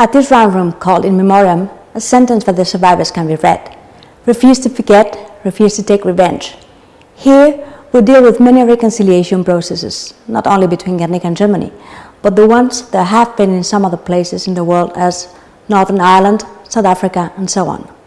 At this round room called In Memoriam, a sentence for the survivors can be read. Refuse to forget, refuse to take revenge. Here, we deal with many reconciliation processes, not only between Guernica and Germany, but the ones that have been in some other places in the world as Northern Ireland, South Africa, and so on.